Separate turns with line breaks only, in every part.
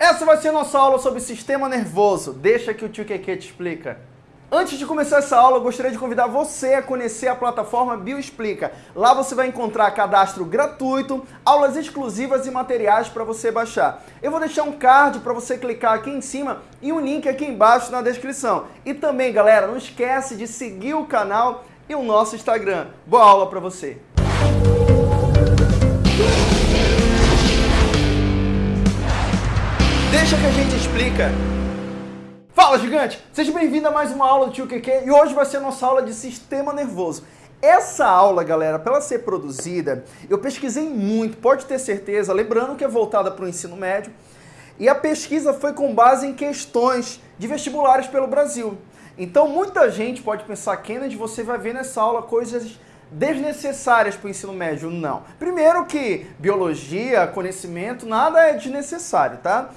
Essa vai ser a nossa aula sobre sistema nervoso. Deixa que o tio Keke te explica. Antes de começar essa aula, eu gostaria de convidar você a conhecer a plataforma Bioexplica. Lá você vai encontrar cadastro gratuito, aulas exclusivas e materiais para você baixar. Eu vou deixar um card para você clicar aqui em cima e um link aqui embaixo na descrição. E também, galera, não esquece de seguir o canal e o nosso Instagram. Boa aula para você! Deixa que a gente explica. Fala, gigante! Seja bem-vindo a mais uma aula do Tio QQ e hoje vai ser a nossa aula de sistema nervoso. Essa aula, galera, para ela ser produzida, eu pesquisei muito, pode ter certeza, lembrando que é voltada para o ensino médio, e a pesquisa foi com base em questões de vestibulares pelo Brasil. Então, muita gente pode pensar, Kennedy, você vai ver nessa aula coisas desnecessárias para o ensino médio. Não. Primeiro que biologia, conhecimento, nada é desnecessário, tá?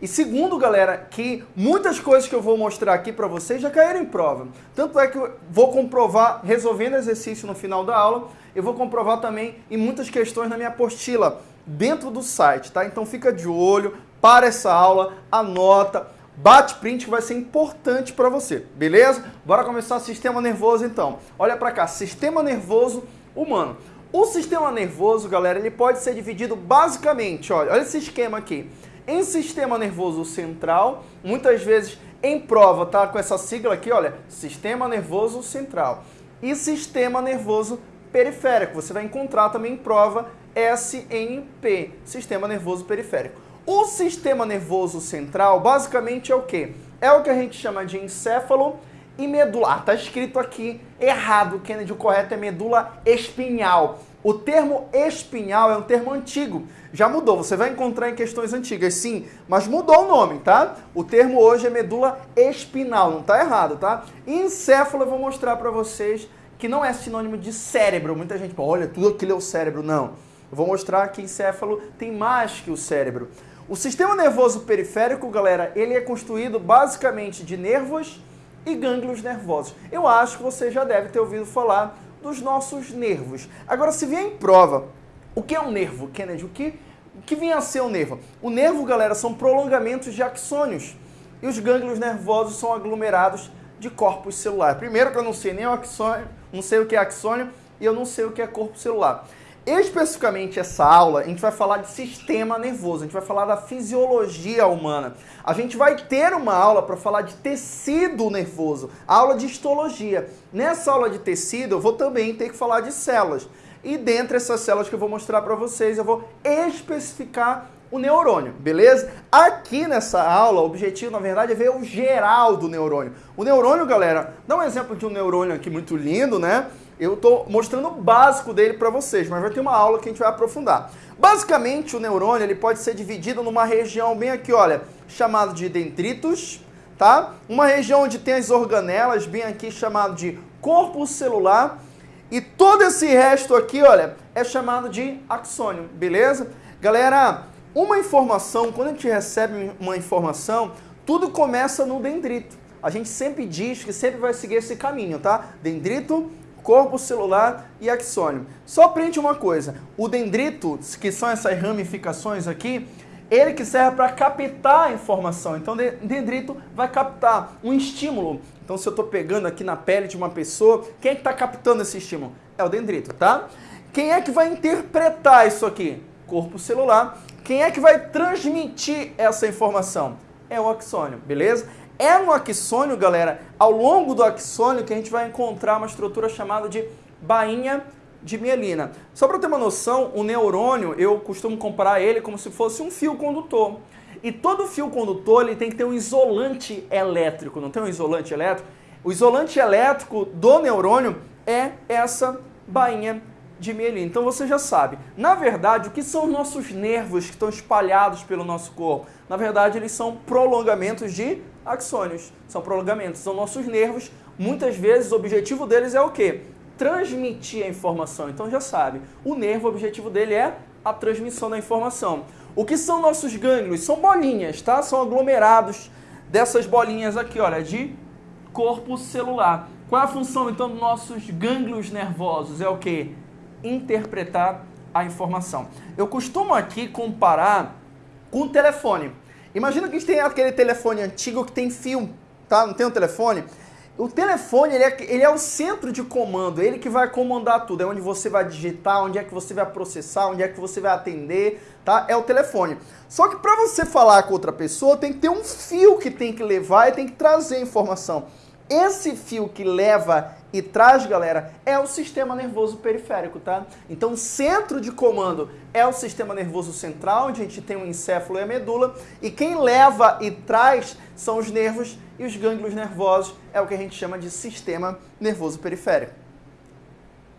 E segundo, galera, que muitas coisas que eu vou mostrar aqui para vocês já caíram em prova. Tanto é que eu vou comprovar resolvendo exercício no final da aula, eu vou comprovar também em muitas questões na minha apostila dentro do site, tá? Então fica de olho, para essa aula, anota, bate print que vai ser importante para você, beleza? Bora começar sistema nervoso então. Olha para cá, sistema nervoso humano. O sistema nervoso, galera, ele pode ser dividido basicamente, olha, olha esse esquema aqui em sistema nervoso central, muitas vezes em prova, tá? Com essa sigla aqui, olha, sistema nervoso central. E sistema nervoso periférico. Você vai encontrar também em prova SNP, sistema nervoso periférico. O sistema nervoso central, basicamente, é o quê? É o que a gente chama de encéfalo e medula. Ah, tá escrito aqui errado, Kennedy, o correto é medula espinhal. O termo espinhal é um termo antigo, já mudou, você vai encontrar em questões antigas, sim, mas mudou o nome, tá? O termo hoje é medula espinal, não tá errado, tá? Encéfalo eu vou mostrar para vocês que não é sinônimo de cérebro. Muita gente fala, olha, tudo aquilo é o cérebro. Não, eu vou mostrar que encéfalo tem mais que o cérebro. O sistema nervoso periférico, galera, ele é construído basicamente de nervos e gânglios nervosos. Eu acho que você já deve ter ouvido falar dos nossos nervos. Agora, se vier em prova, o que é um nervo, Kennedy? O que, o que vem a ser um nervo? O nervo, galera, são prolongamentos de axônios. E os gânglios nervosos são aglomerados de corpos celulares. Primeiro que eu não sei nem o axônio, não sei o que é axônio e eu não sei o que é corpo celular. Especificamente essa aula, a gente vai falar de sistema nervoso, a gente vai falar da fisiologia humana. A gente vai ter uma aula para falar de tecido nervoso, aula de histologia. Nessa aula de tecido, eu vou também ter que falar de células. E dentre essas células que eu vou mostrar para vocês, eu vou especificar o neurônio, beleza? Aqui nessa aula, o objetivo, na verdade, é ver o geral do neurônio. O neurônio, galera, dá um exemplo de um neurônio aqui muito lindo, né? Eu estou mostrando o básico dele para vocês, mas vai ter uma aula que a gente vai aprofundar. Basicamente, o neurônio ele pode ser dividido numa região bem aqui, olha, chamado de dendritos, tá? Uma região onde tem as organelas, bem aqui chamado de corpo celular, e todo esse resto aqui, olha, é chamado de axônio, beleza? Galera, uma informação, quando a gente recebe uma informação, tudo começa no dendrito. A gente sempre diz que sempre vai seguir esse caminho, tá? Dendrito, corpo celular e axônio. Só prende uma coisa, o dendrito, que são essas ramificações aqui, ele que serve para captar a informação. Então, dendrito vai captar um estímulo. Então, se eu estou pegando aqui na pele de uma pessoa, quem é que está captando esse estímulo? É o dendrito, tá? Quem é que vai interpretar isso aqui? Corpo celular. Quem é que vai transmitir essa informação? É o axônio, beleza? É no axônio, galera, ao longo do axônio que a gente vai encontrar uma estrutura chamada de bainha de mielina. Só para ter uma noção, o neurônio, eu costumo comparar ele como se fosse um fio condutor. E todo fio condutor ele tem que ter um isolante elétrico, não tem um isolante elétrico? O isolante elétrico do neurônio é essa bainha de mielina. Então você já sabe. Na verdade, o que são os nossos nervos que estão espalhados pelo nosso corpo? Na verdade, eles são prolongamentos de axônios. São prolongamentos, são nossos nervos. Muitas vezes o objetivo deles é o quê? Transmitir a informação. Então já sabe, o nervo, o objetivo dele é a transmissão da informação. O que são nossos gânglios? São bolinhas, tá? São aglomerados dessas bolinhas aqui, olha, de corpo celular. Qual é a função então dos nossos gânglios nervosos? É o que? Interpretar a informação. Eu costumo aqui comparar com o telefone. Imagina que a gente tem aquele telefone antigo que tem fio, tá? Não tem um telefone? O telefone, ele é, ele é o centro de comando, ele que vai comandar tudo, é onde você vai digitar, onde é que você vai processar, onde é que você vai atender, tá? É o telefone. Só que para você falar com outra pessoa, tem que ter um fio que tem que levar e tem que trazer informação. Esse fio que leva e traz, galera, é o sistema nervoso periférico, tá? Então, centro de comando é o sistema nervoso central, onde a gente tem o encéfalo e a medula, e quem leva e traz são os nervos e os gânglios nervosos, é o que a gente chama de sistema nervoso periférico.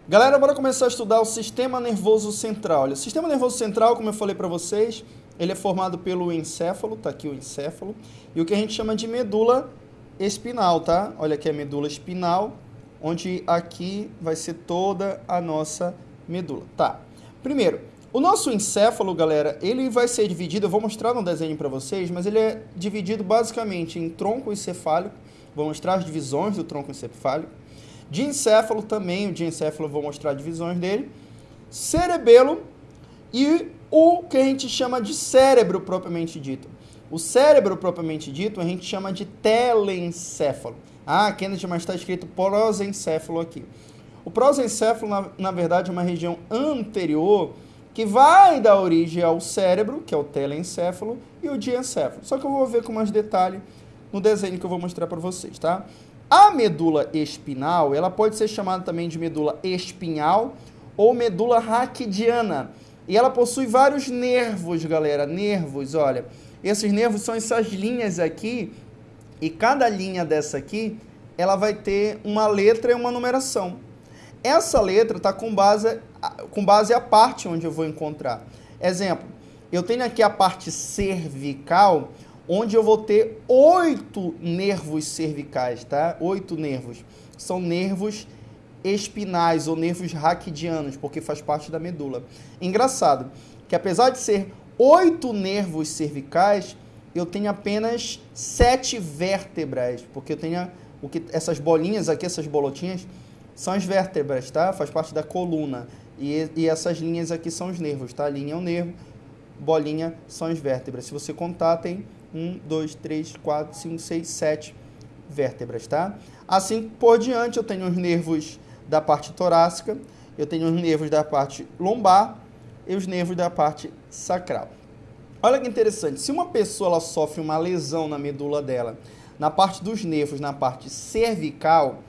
Galera, bora começar a estudar o sistema nervoso central. Olha, o sistema nervoso central, como eu falei para vocês, ele é formado pelo encéfalo, tá aqui o encéfalo, e o que a gente chama de medula espinal, tá? Olha aqui a medula espinal, onde aqui vai ser toda a nossa medula. Tá. Primeiro, o nosso encéfalo, galera, ele vai ser dividido, eu vou mostrar no desenho para vocês, mas ele é dividido basicamente em tronco encefálico, vou mostrar as divisões do tronco encefálico, de encéfalo também, o de encéfalo eu vou mostrar divisões dele, cerebelo e o que a gente chama de cérebro propriamente dito. O cérebro propriamente dito a gente chama de telencéfalo. Ah, Kennedy, mas está escrito prosencéfalo aqui. O prosencéfalo, na, na verdade, é uma região anterior que vai dar origem ao cérebro, que é o telencéfalo, e o diencéfalo. Só que eu vou ver com mais detalhe no desenho que eu vou mostrar para vocês, tá? A medula espinal, ela pode ser chamada também de medula espinhal ou medula raquidiana. E ela possui vários nervos, galera, nervos, olha. Esses nervos são essas linhas aqui, e cada linha dessa aqui, ela vai ter uma letra e uma numeração. Essa letra está com base, com base a parte onde eu vou encontrar. Exemplo, eu tenho aqui a parte cervical, onde eu vou ter oito nervos cervicais, tá? Oito nervos. São nervos espinais ou nervos raquidianos, porque faz parte da medula. Engraçado que apesar de ser oito nervos cervicais, eu tenho apenas sete vértebras, porque eu tenho o que, essas bolinhas aqui, essas bolotinhas, são as vértebras, tá? Faz parte da coluna. E, e essas linhas aqui são os nervos, tá? Linha é o nervo, bolinha são as vértebras. Se você contar, tem um, dois, três, quatro, cinco, seis, sete vértebras, tá? Assim por diante, eu tenho os nervos da parte torácica, eu tenho os nervos da parte lombar, e os nervos da parte sacral. Olha que interessante, se uma pessoa ela sofre uma lesão na medula dela, na parte dos nervos, na parte cervical,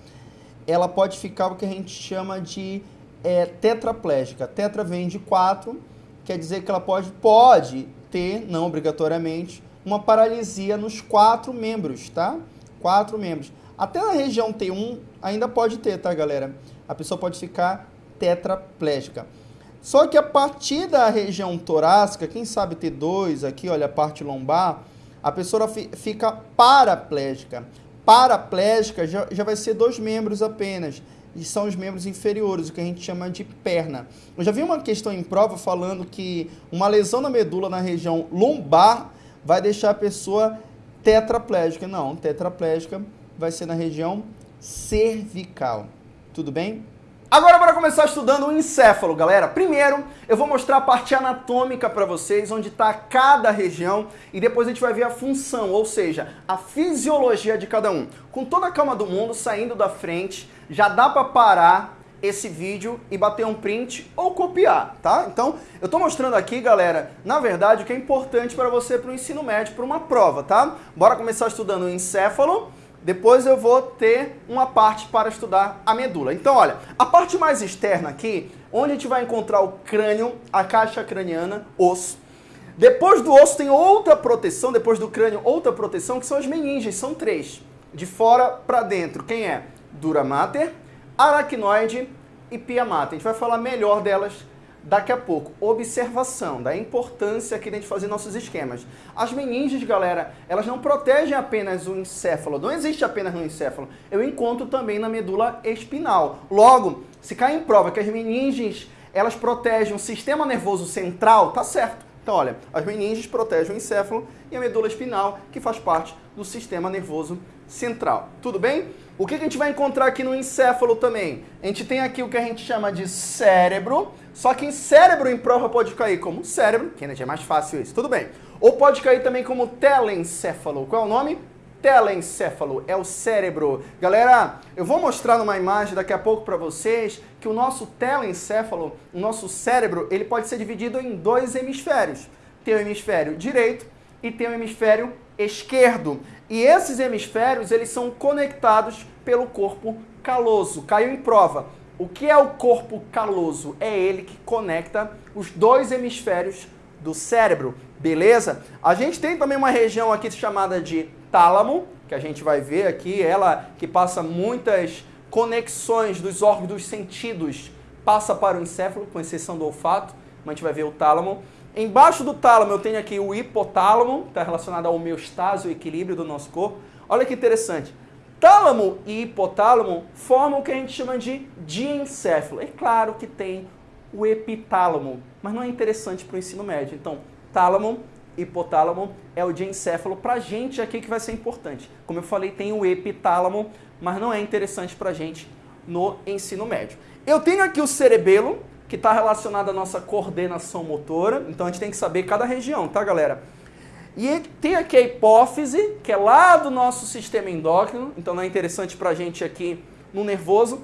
ela pode ficar o que a gente chama de é, tetraplégica. Tetra vem de quatro, quer dizer que ela pode, pode ter, não obrigatoriamente, uma paralisia nos quatro membros, tá? Quatro membros. Até na região T1 ainda pode ter, tá, galera? A pessoa pode ficar tetraplégica. Só que a partir da região torácica, quem sabe T2 aqui, olha a parte lombar, a pessoa fica paraplégica. Paraplégica já, já vai ser dois membros apenas, e são os membros inferiores, o que a gente chama de perna. Eu já vi uma questão em prova falando que uma lesão na medula na região lombar vai deixar a pessoa tetraplégica. Não, tetraplégica vai ser na região cervical. Tudo bem? Agora bora começar estudando o encéfalo, galera. Primeiro, eu vou mostrar a parte anatômica para vocês, onde está cada região, e depois a gente vai ver a função, ou seja, a fisiologia de cada um. Com toda a calma do mundo, saindo da frente, já dá para parar esse vídeo e bater um print ou copiar, tá? Então, eu tô mostrando aqui, galera, na verdade, o que é importante para você para o ensino médio, para uma prova, tá? Bora começar estudando o encéfalo, depois eu vou ter uma parte para estudar a medula. Então, olha, a parte mais externa aqui, onde a gente vai encontrar o crânio, a caixa craniana, osso. Depois do osso tem outra proteção, depois do crânio outra proteção, que são as meninges, são três. De fora para dentro, quem é? Dura mater, aracnoide e pia mater. A gente vai falar melhor delas daqui a pouco. Observação da importância aqui de a gente fazer nossos esquemas. As meninges, galera, elas não protegem apenas o encéfalo, não existe apenas no encéfalo. Eu encontro também na medula espinal. Logo, se cai em prova que as meninges, elas protegem o sistema nervoso central, tá certo. Então, olha, as meninges protegem o encéfalo e a medula espinal, que faz parte do sistema nervoso central. Tudo bem? O que a gente vai encontrar aqui no encéfalo também? A gente tem aqui o que a gente chama de cérebro, Só que em cérebro em prova pode cair como cérebro, ainda é mais fácil isso, tudo bem. Ou pode cair também como telencéfalo. Qual é o nome? telencéfalo, é o cérebro. Galera, eu vou mostrar numa imagem daqui a pouco para vocês que o nosso telencéfalo, o nosso cérebro, ele pode ser dividido em dois hemisférios. Tem o hemisfério direito e tem o hemisfério esquerdo. E esses hemisférios, eles são conectados pelo corpo caloso. Caiu em prova. O que é o corpo caloso? É ele que conecta os dois hemisférios do cérebro, beleza? A gente tem também uma região aqui chamada de tálamo, que a gente vai ver aqui, ela que passa muitas conexões dos órgãos dos sentidos, passa para o encéfalo, com exceção do olfato, mas a gente vai ver o tálamo. Embaixo do tálamo eu tenho aqui o hipotálamo, está relacionado ao homeostase, o equilíbrio do nosso corpo. Olha que interessante. Tálamo e hipotálamo formam o que a gente chama de diencéfalo. É claro que tem o epitálamo, mas não é interessante para o ensino médio. Então, tálamo, hipotálamo é o diencéfalo. Para a gente aqui que vai ser importante. Como eu falei, tem o epitálamo, mas não é interessante para a gente no ensino médio. Eu tenho aqui o cerebelo, que está relacionado à nossa coordenação motora. Então, a gente tem que saber cada região, tá, galera? E tem aqui a hipófise, que é lá do nosso sistema endócrino. Então, não é interessante para a gente aqui no nervoso.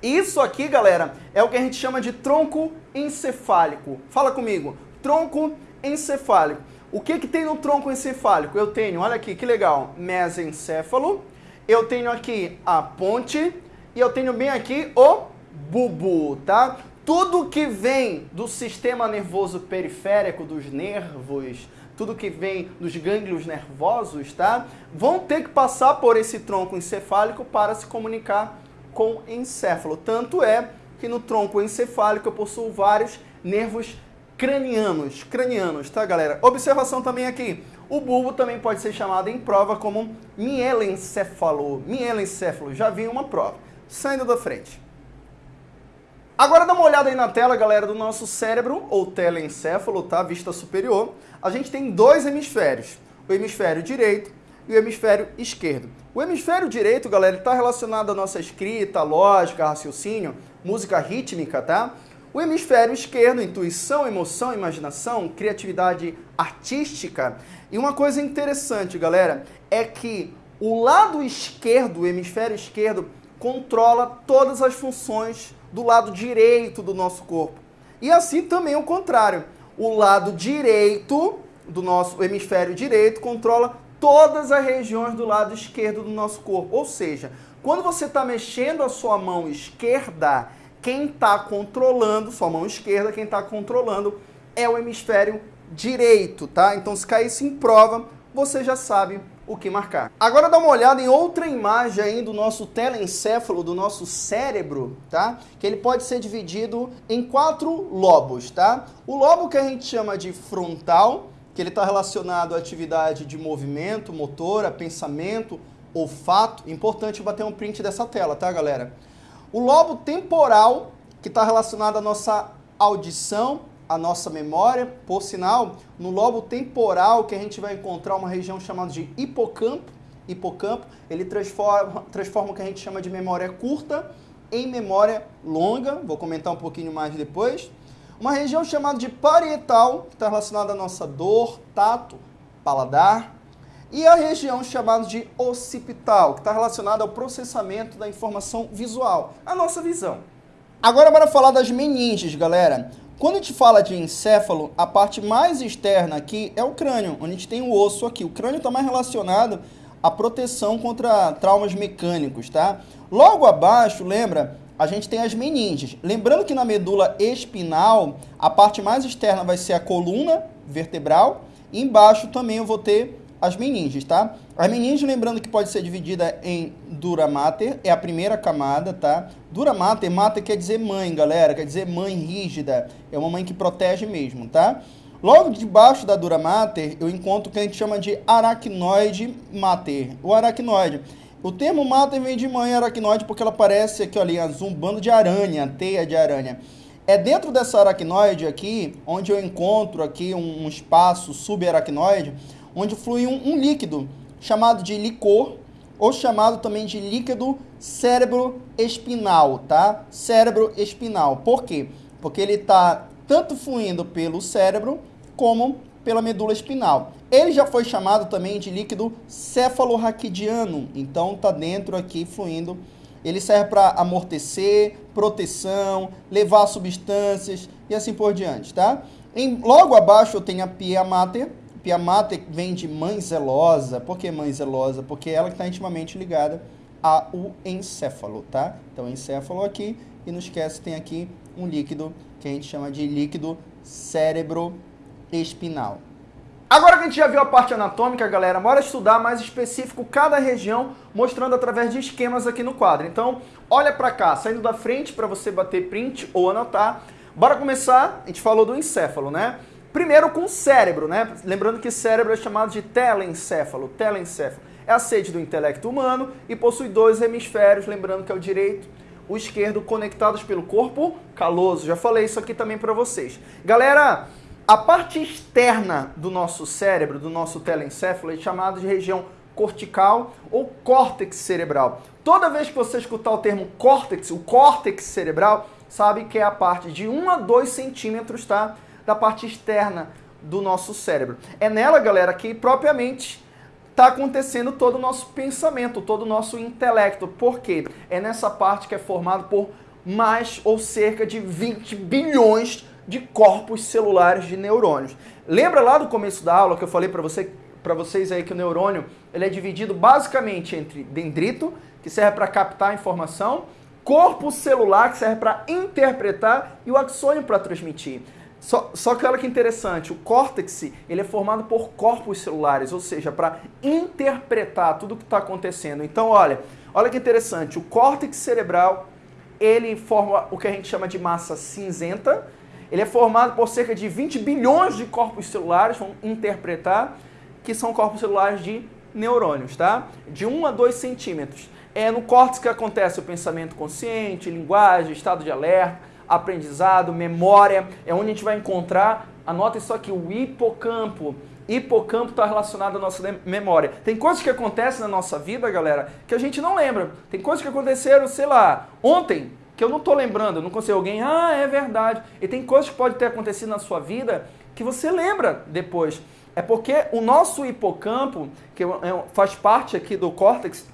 Isso aqui, galera, é o que a gente chama de tronco encefálico. Fala comigo, tronco encefálico. O que, que tem no tronco encefálico? Eu tenho, olha aqui, que legal, mesencéfalo, eu tenho aqui a ponte e eu tenho bem aqui o bubu, tá? Tudo que vem do sistema nervoso periférico, dos nervos, tudo que vem dos gânglios nervosos, tá? Vão ter que passar por esse tronco encefálico para se comunicar com encéfalo. Tanto é que no tronco encefálico eu possuo vários nervos cranianos, cranianos, tá galera? Observação também aqui, o bulbo também pode ser chamado em prova como mielencéfalo, mielencéfalo, já vi uma prova, saindo da frente. Agora dá uma olhada aí na tela, galera, do nosso cérebro, ou telencéfalo, tá? Vista superior. A gente tem dois hemisférios, o hemisfério direito e o hemisfério esquerdo. O hemisfério direito, galera, está relacionado à nossa escrita, lógica, raciocínio, música rítmica, tá? O hemisfério esquerdo, intuição, emoção, imaginação, criatividade artística. E uma coisa interessante, galera, é que o lado esquerdo, o hemisfério esquerdo, controla todas as funções do lado direito do nosso corpo. E assim também o contrário. O lado direito do nosso hemisfério direito controla todas as regiões do lado esquerdo do nosso corpo. Ou seja, quando você está mexendo a sua mão esquerda, quem está controlando, sua mão esquerda, quem está controlando é o hemisfério direito, tá? Então se caísse em prova, você já sabe o que marcar. Agora dá uma olhada em outra imagem aí do nosso telencéfalo, do nosso cérebro, tá? Que ele pode ser dividido em quatro lobos, tá? O lobo que a gente chama de frontal, que ele está relacionado à atividade de movimento, motora, pensamento, olfato. Importante bater um print dessa tela, tá, galera? O lobo temporal, que está relacionado à nossa audição, à nossa memória. Por sinal, no lobo temporal que a gente vai encontrar uma região chamada de hipocampo. Hipocampo, ele transforma, transforma o que a gente chama de memória curta em memória longa. Vou comentar um pouquinho mais depois. Uma região chamada de parietal, que está relacionada à nossa dor, tato, paladar. E a região chamada de occipital, que está relacionada ao processamento da informação visual, a nossa visão. Agora bora falar das meninges, galera. Quando a gente fala de encéfalo, a parte mais externa aqui é o crânio, onde a gente tem o osso aqui. O crânio está mais relacionado à proteção contra traumas mecânicos, tá? Logo abaixo, lembra, a gente tem as meninges. Lembrando que na medula espinal, a parte mais externa vai ser a coluna vertebral, e embaixo também eu vou ter as meninges, tá? As meninges, lembrando que pode ser dividida em dura mater, é a primeira camada, tá? Dura mater, mater quer dizer mãe, galera, quer dizer mãe rígida, é uma mãe que protege mesmo, tá? Logo debaixo da dura mater, eu encontro o que a gente chama de aracnoide mater, o aracnoide. O termo mater vem de mãe aracnoide porque ela parece aqui, olha, azul, um bando de aranha, teia de aranha. É dentro dessa aracnoide aqui, onde eu encontro aqui um, um espaço subaracnoide, onde flui um, um líquido chamado de licor, ou chamado também de líquido cérebro espinal, tá? Cérebro espinal. Por quê? porque ele está tanto fluindo pelo cérebro como pela medula espinal. Ele já foi chamado também de líquido cefalorraquidiano, então está dentro aqui fluindo. Ele serve para amortecer, proteção, levar substâncias e assim por diante, tá? Em, logo abaixo eu tenho a pia mater. Pia mater vem de mãe zelosa. Por que mãe zelosa? Porque ela está intimamente ligada ao encéfalo, tá? Então, encéfalo aqui e não esquece, tem aqui um líquido que a gente chama de líquido cérebro-espinal. Agora que a gente já viu a parte anatômica, galera, bora estudar mais específico cada região, mostrando através de esquemas aqui no quadro. Então, olha para cá, saindo da frente para você bater print ou anotar. Bora começar, a gente falou do encéfalo, né? Primeiro com o cérebro, né? Lembrando que cérebro é chamado de telencéfalo, telencéfalo. É a sede do intelecto humano e possui dois hemisférios, lembrando que é o direito o esquerdo conectados pelo corpo caloso. Já falei isso aqui também para vocês. Galera, a parte externa do nosso cérebro, do nosso telencéfalo, é chamada de região cortical ou córtex cerebral. Toda vez que você escutar o termo córtex, o córtex cerebral, sabe que é a parte de 1 a 2 centímetros, tá? Da parte externa do nosso cérebro. É nela, galera, que propriamente está acontecendo todo o nosso pensamento, todo o nosso intelecto. Por quê? É nessa parte que é formado por mais ou cerca de 20 bilhões de corpos celulares de neurônios. Lembra lá do começo da aula que eu falei para você, para vocês aí que o neurônio ele é dividido basicamente entre dendrito, que serve para captar a informação, corpo celular, que serve para interpretar, e o axônio para transmitir. Só, só que olha que interessante, o córtex ele é formado por corpos celulares, ou seja, para interpretar tudo o que está acontecendo. Então, olha, olha que interessante, o córtex cerebral ele forma o que a gente chama de massa cinzenta. Ele é formado por cerca de 20 bilhões de corpos celulares, vamos interpretar, que são corpos celulares de neurônios, tá? De 1 a 2 centímetros. É no córtex que acontece o pensamento consciente, linguagem, estado de alerta, aprendizado, memória, é onde a gente vai encontrar, anota isso aqui, o hipocampo. Hipocampo está relacionado à nossa memória. Tem coisas que acontecem na nossa vida, galera, que a gente não lembra. Tem coisas que aconteceram, sei lá, ontem, que eu não estou lembrando, não consigo alguém, ah, é verdade. E tem coisas que podem ter acontecido na sua vida que você lembra depois. É porque o nosso hipocampo, que é faz parte aqui do córtex,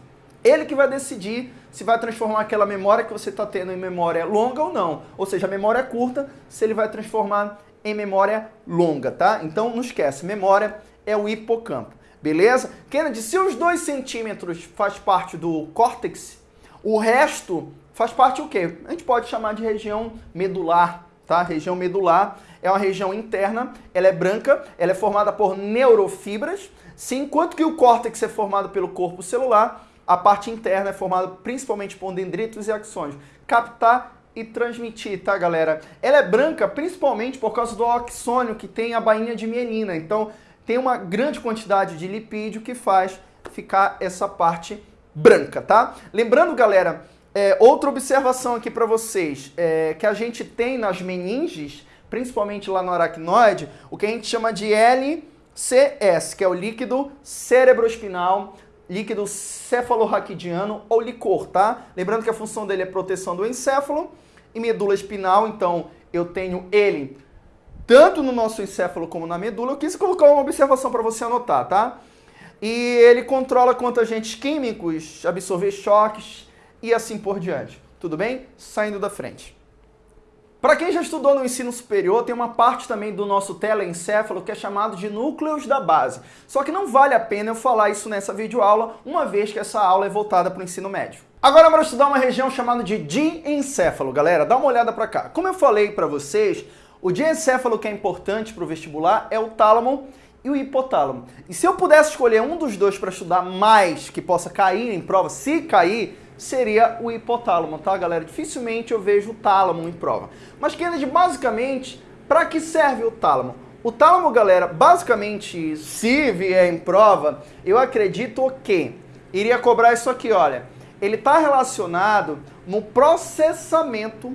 ele que vai decidir se vai transformar aquela memória que você está tendo em memória longa ou não. Ou seja, a memória é curta, se ele vai transformar em memória longa, tá? Então não esquece, memória é o hipocampo, beleza? Kennedy, se os 2 centímetros faz parte do córtex, o resto faz parte o quê? A gente pode chamar de região medular, tá? Região medular é uma região interna, ela é branca, ela é formada por neurofibras, se enquanto que o córtex é formado pelo corpo celular, a parte interna é formada principalmente por dendritos e axônios. Captar e transmitir, tá, galera? Ela é branca principalmente por causa do axônio, que tem a bainha de mielina. Então, tem uma grande quantidade de lipídio que faz ficar essa parte branca, tá? Lembrando, galera, é, outra observação aqui para vocês, é, que a gente tem nas meninges, principalmente lá no aracnoide, o que a gente chama de LCS, que é o líquido cerebroespinal líquido cefalorraquidiano ou licor, tá? Lembrando que a função dele é proteção do encéfalo e medula espinal, então eu tenho ele tanto no nosso encéfalo como na medula. Eu quis colocar uma observação para você anotar, tá? E ele controla quanto agentes químicos, absorver choques e assim por diante. Tudo bem? Saindo da frente. Para quem já estudou no ensino superior, tem uma parte também do nosso telencéfalo que é chamado de núcleos da base. Só que não vale a pena eu falar isso nessa videoaula, uma vez que essa aula é voltada para o ensino médio. Agora vamos estudar uma região chamada de diencéfalo. Galera, dá uma olhada para cá. Como eu falei para vocês, o diencéfalo que é importante para o vestibular é o tálamo e o hipotálamo. E se eu pudesse escolher um dos dois para estudar mais, que possa cair em prova, se cair, seria o hipotálamo, tá, galera? Dificilmente eu vejo o tálamo em prova. Mas, Kennedy, basicamente, para que serve o tálamo? O tálamo, galera, basicamente, se vier em prova, eu acredito que iria cobrar isso aqui, olha. Ele está relacionado no processamento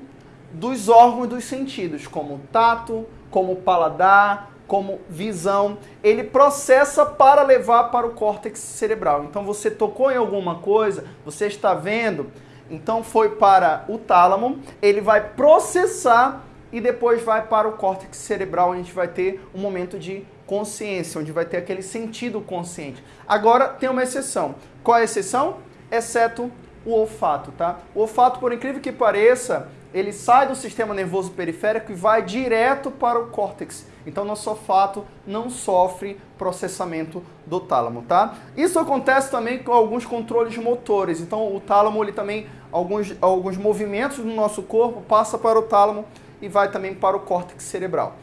dos órgãos dos sentidos, como tato, como paladar, como visão, ele processa para levar para o córtex cerebral. Então você tocou em alguma coisa, você está vendo, então foi para o tálamo, ele vai processar e depois vai para o córtex cerebral, onde a gente vai ter um momento de consciência, onde vai ter aquele sentido consciente. Agora tem uma exceção. Qual é a exceção? Exceto o olfato, tá? O olfato, por incrível que pareça, ele sai do sistema nervoso periférico e vai direto para o córtex. Então, nosso olfato não sofre processamento do tálamo, tá? Isso acontece também com alguns controles motores. Então, o tálamo, ele também, alguns, alguns movimentos do nosso corpo passa para o tálamo e vai também para o córtex cerebral.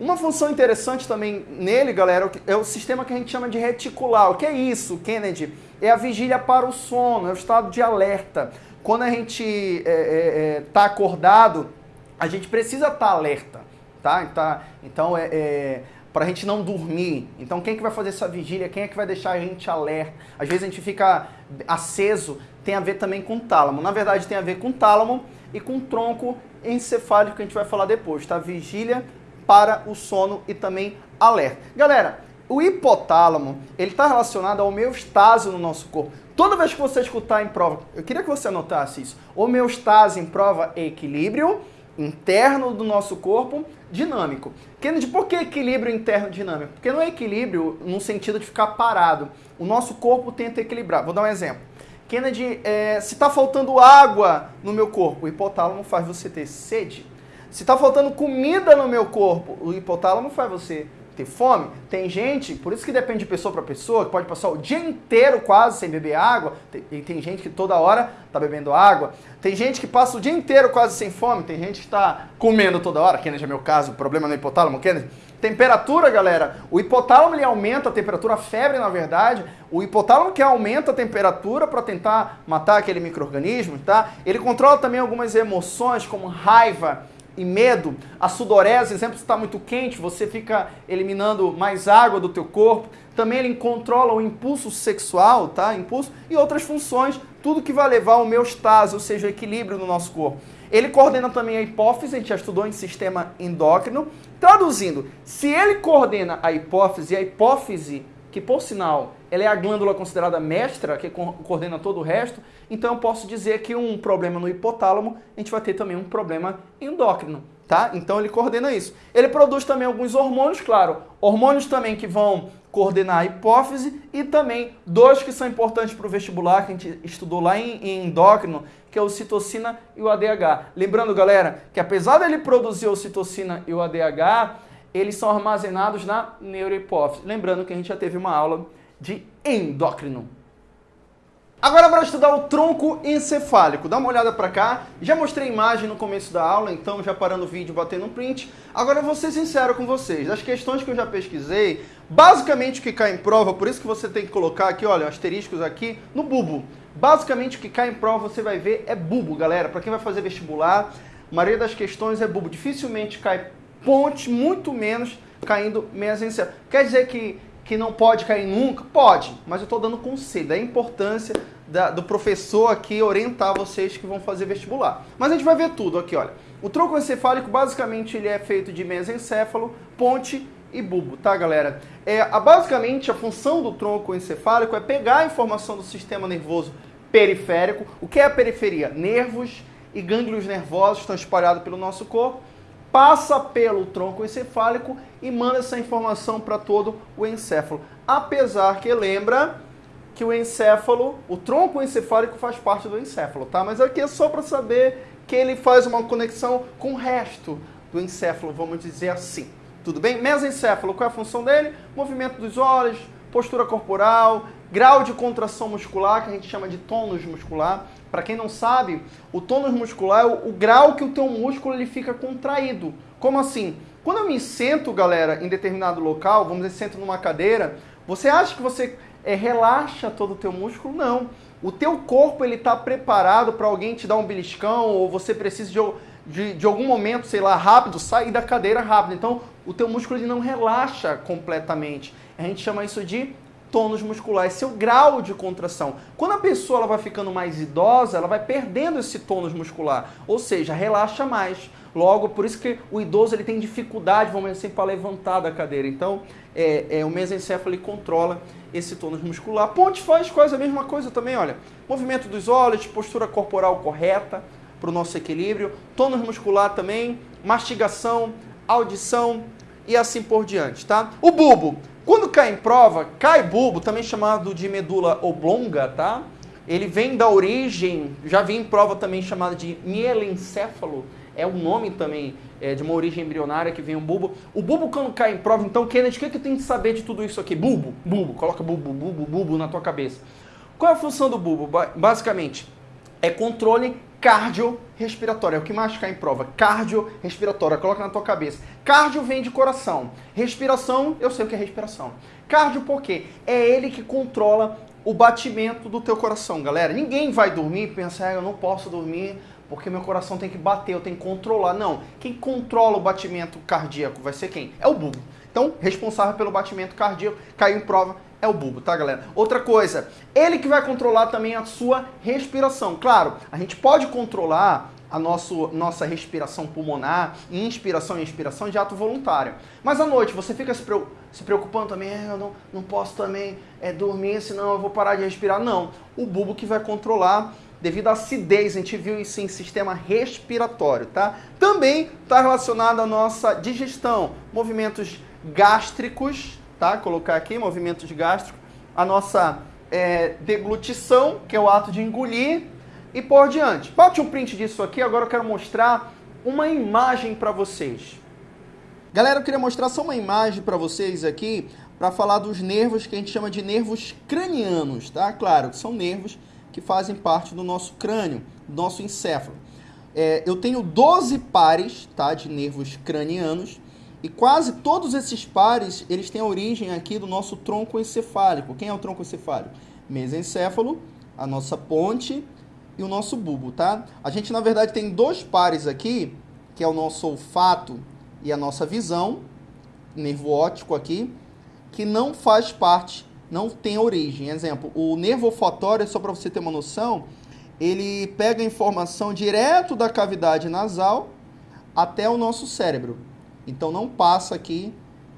Uma função interessante também nele, galera, é o sistema que a gente chama de reticular. O que é isso, Kennedy? É a vigília para o sono, é o estado de alerta. Quando a gente está é, é, é tá acordado, a gente precisa estar tá alerta, tá? Então, então é, é para a gente não dormir. Então, quem é que vai fazer essa vigília? Quem é que vai deixar a gente alerta? Às vezes a gente fica aceso, tem a ver também com tálamo. Na verdade, tem a ver com tálamo e com tronco encefálico que a gente vai falar depois, tá? Vigília para o sono e também alerta. Galera, o hipotálamo, ele está relacionado ao homeostase no nosso corpo. Toda vez que você escutar em prova, eu queria que você anotasse isso. Homeostase em prova é equilíbrio interno do nosso corpo dinâmico. Kennedy, por que equilíbrio interno dinâmico? Porque não é equilíbrio no sentido de ficar parado. O nosso corpo tenta equilibrar. Vou dar um exemplo. Kennedy, é, se está faltando água no meu corpo, o hipotálamo faz você ter sede. Se está faltando comida no meu corpo, o hipotálamo faz você ter fome. Tem gente, por isso que depende de pessoa para pessoa, que pode passar o dia inteiro quase sem beber água. E tem gente que toda hora está bebendo água. Tem gente que passa o dia inteiro quase sem fome. Tem gente que está comendo toda hora. Kennedy é meu caso, problema no hipotálamo, Kennedy. Temperatura, galera. O hipotálamo ele aumenta a temperatura, a febre, na verdade. O hipotálamo que aumenta a temperatura para tentar matar aquele microorganismo, tá? Ele controla também algumas emoções, como raiva, e medo, a sudorese, exemplo, está muito quente, você fica eliminando mais água do teu corpo. Também ele controla o impulso sexual, tá? Impulso e outras funções, tudo que vai levar ao homeostase, ou seja, o equilíbrio no nosso corpo. Ele coordena também a hipófise, a gente já estudou em sistema endócrino. Traduzindo, se ele coordena a hipófise, a hipófise que por sinal ela é a glândula considerada mestra, que coordena todo o resto, então eu posso dizer que um problema no hipotálamo, a gente vai ter também um problema endócrino, tá? Então ele coordena isso. Ele produz também alguns hormônios, claro, hormônios também que vão coordenar a hipófise e também dois que são importantes para o vestibular, que a gente estudou lá em, em endócrino, que é o citocina e o ADH. Lembrando, galera, que apesar dele produzir o citocina e o ADH, eles são armazenados na neurohipófise. Lembrando que a gente já teve uma aula de endócrino. Agora para estudar o tronco encefálico, dá uma olhada para cá. Já mostrei imagem no começo da aula, então já parando o vídeo, batendo um print. Agora eu vou ser sincero com vocês, as questões que eu já pesquisei, basicamente o que cai em prova, por isso que você tem que colocar aqui, olha, asteriscos aqui, no bubo. Basicamente o que cai em prova você vai ver é bubo, galera. Para quem vai fazer vestibular, a maioria das questões é bubo. Dificilmente cai ponte, muito menos caindo meias encefálicas. Quer dizer que, que não pode cair nunca? Pode, mas eu estou dando conselho, da importância da, do professor aqui orientar vocês que vão fazer vestibular. Mas a gente vai ver tudo aqui, olha. O tronco encefálico, basicamente, ele é feito de mesencéfalo, ponte e bulbo, tá, galera? É, a, basicamente, a função do tronco encefálico é pegar a informação do sistema nervoso periférico. O que é a periferia? Nervos e gânglios nervosos estão espalhados pelo nosso corpo passa pelo tronco encefálico e manda essa informação para todo o encéfalo. Apesar que lembra que o encéfalo, o tronco encefálico faz parte do encéfalo, tá? Mas aqui é só para saber que ele faz uma conexão com o resto do encéfalo, vamos dizer assim. Tudo bem? Mesencéfalo, qual é a função dele? Movimento dos olhos, postura corporal, grau de contração muscular, que a gente chama de tônus muscular. Para quem não sabe, o tônus muscular é o, o, grau que o teu músculo ele fica contraído. Como assim? Quando eu me sento, galera, em determinado local, vamos dizer, sento numa cadeira, você acha que você é, relaxa todo o teu músculo? Não. O teu corpo ele está preparado para alguém te dar um beliscão ou você precisa de, de, de, algum momento, sei lá, rápido, sair da cadeira rápido. Então, o teu músculo ele não relaxa completamente. A gente chama isso de tônus muscular, é o grau de contração. Quando a pessoa ela vai ficando mais idosa, ela vai perdendo esse tônus muscular, ou seja, relaxa mais. Logo, por isso que o idoso ele tem dificuldade, vamos dizer assim, para levantar da cadeira. Então, é, é, o mesencéfalo controla esse tônus muscular. Ponte faz quase a mesma coisa também, olha. Movimento dos olhos, postura corporal correta para o nosso equilíbrio. Tônus muscular também, mastigação, audição e assim por diante, tá? O bulbo, quando cai em prova, cai bulbo, também chamado de medula oblonga, tá? Ele vem da origem, já vi em prova também chamada de mielencéfalo, é um nome também é, de uma origem embrionária que vem o bulbo. O bulbo quando cai em prova, então, Kennedy, o que, é que tem que saber de tudo isso aqui? Bulbo, bulbo, coloca bulbo, bulbo, bulbo na tua cabeça. Qual é a função do bulbo? Basicamente, é controle cardiorrespiratório. É o que mais cai em prova. Cardiorrespiratório. Coloca na tua cabeça. Cardio vem de coração. Respiração, eu sei o que é respiração. Cardio por quê? É ele que controla o batimento do teu coração, galera. Ninguém vai dormir e pensar, ah, eu não posso dormir porque meu coração tem que bater, eu tenho que controlar. Não. Quem controla o batimento cardíaco vai ser quem? É o bulbo. Então, responsável pelo batimento cardíaco, caiu em prova, é o bulbo, tá, galera? Outra coisa, ele que vai controlar também a sua respiração. Claro, a gente pode controlar a nosso, nossa respiração pulmonar, inspiração e expiração de ato voluntário. Mas à noite você fica se, se preocupando também, é, eu não, não posso também é, dormir, senão eu vou parar de respirar. Não, o bulbo que vai controlar devido à acidez, a gente viu isso em sistema respiratório, tá? Também está relacionado à nossa digestão, movimentos gástricos, tá? Colocar aqui, movimentos gástricos, a nossa é, deglutição, que é o ato de engolir, e por diante. Bote um print disso aqui, agora eu quero mostrar uma imagem para vocês. Galera, eu queria mostrar só uma imagem para vocês aqui, para falar dos nervos que a gente chama de nervos cranianos, tá? Claro, que são nervos que fazem parte do nosso crânio, do nosso encéfalo. É, eu tenho 12 pares tá, de nervos cranianos, e quase todos esses pares, eles têm origem aqui do nosso tronco encefálico. Quem é o tronco encefálico? Mesencéfalo, a nossa ponte e o nosso bulbo, tá? A gente, na verdade, tem dois pares aqui, que é o nosso olfato e a nossa visão, nervo óptico aqui, que não faz parte, não tem origem. Exemplo, o nervo olfatório, só para você ter uma noção, ele pega informação direto da cavidade nasal até o nosso cérebro. Então não passa aqui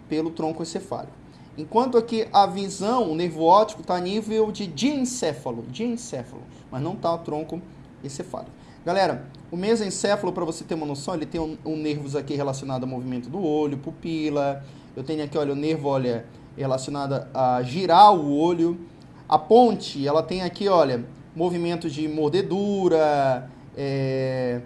pelo tronco encefálico. Enquanto aqui a visão, o nervo óptico, está a nível de diencéfalo, diencéfalo, mas não está o tronco encefálico. Galera, o mesencéfalo, para você ter uma noção, ele tem um, um nervos aqui relacionado ao movimento do olho, pupila. Eu tenho aqui, olha, o nervo, olha, relacionado a girar o olho. A ponte, ela tem aqui, olha, movimentos de mordedura, é,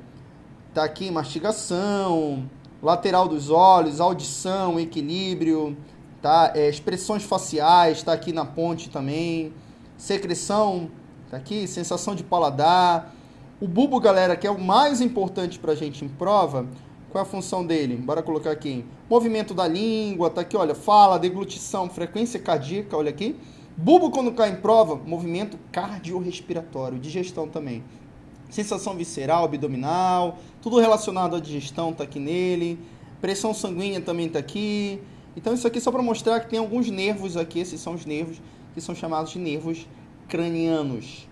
tá aqui mastigação, lateral dos olhos, audição, equilíbrio, tá? É, expressões faciais, está aqui na ponte também, secreção, tá aqui, sensação de paladar. O bulbo, galera, que é o mais importante para a gente em prova, qual é a função dele? Bora colocar aqui. Movimento da língua, tá aqui, olha, fala, deglutição, frequência cardíaca, olha aqui. Bulbo, quando cai em prova, movimento cardiorrespiratório, digestão também sensação visceral, abdominal, tudo relacionado à digestão está aqui nele, pressão sanguínea também está aqui. Então isso aqui é só para mostrar que tem alguns nervos aqui, esses são os nervos que são chamados de nervos cranianos.